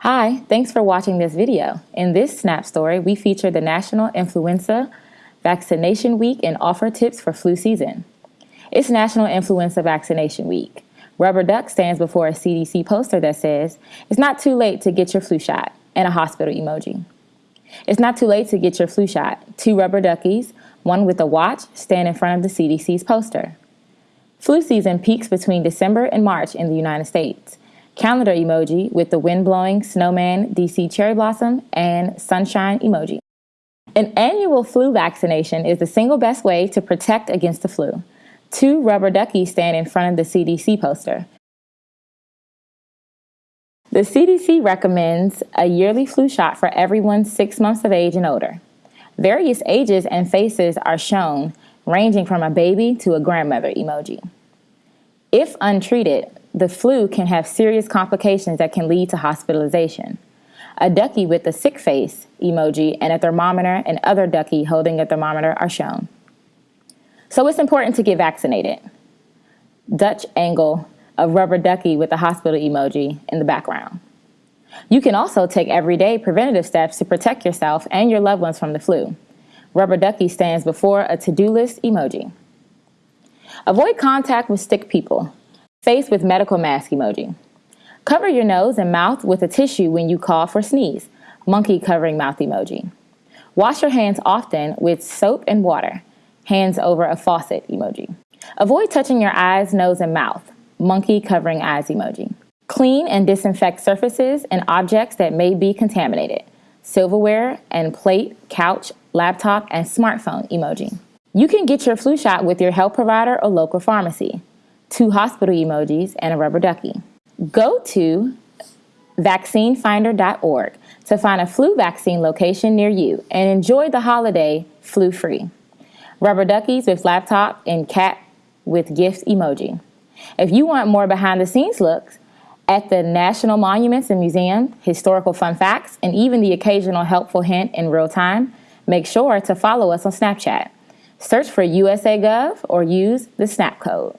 Hi, thanks for watching this video. In this Snap story, we feature the National Influenza Vaccination Week and offer tips for flu season. It's National Influenza Vaccination Week. Rubber Duck stands before a CDC poster that says, It's not too late to get your flu shot, and a hospital emoji. It's not too late to get your flu shot. Two rubber duckies, one with a watch, stand in front of the CDC's poster. Flu season peaks between December and March in the United States calendar emoji with the wind blowing, snowman, DC cherry blossom, and sunshine emoji. An annual flu vaccination is the single best way to protect against the flu. Two rubber duckies stand in front of the CDC poster. The CDC recommends a yearly flu shot for everyone six months of age and older. Various ages and faces are shown, ranging from a baby to a grandmother emoji. If untreated, the flu can have serious complications that can lead to hospitalization. A ducky with a sick face emoji and a thermometer and other ducky holding a thermometer are shown. So it's important to get vaccinated. Dutch angle of rubber ducky with a hospital emoji in the background. You can also take everyday preventative steps to protect yourself and your loved ones from the flu. Rubber ducky stands before a to-do list emoji. Avoid contact with sick people. Face with medical mask emoji. Cover your nose and mouth with a tissue when you cough or sneeze. Monkey covering mouth emoji. Wash your hands often with soap and water. Hands over a faucet emoji. Avoid touching your eyes, nose, and mouth. Monkey covering eyes emoji. Clean and disinfect surfaces and objects that may be contaminated. Silverware and plate, couch, laptop, and smartphone emoji. You can get your flu shot with your health provider or local pharmacy two hospital emojis, and a rubber ducky. Go to vaccinefinder.org to find a flu vaccine location near you and enjoy the holiday flu free. Rubber duckies with laptop and cat with gift emoji. If you want more behind the scenes looks at the National Monuments and Museum, historical fun facts, and even the occasional helpful hint in real time, make sure to follow us on Snapchat. Search for USAGov or use the Snap code.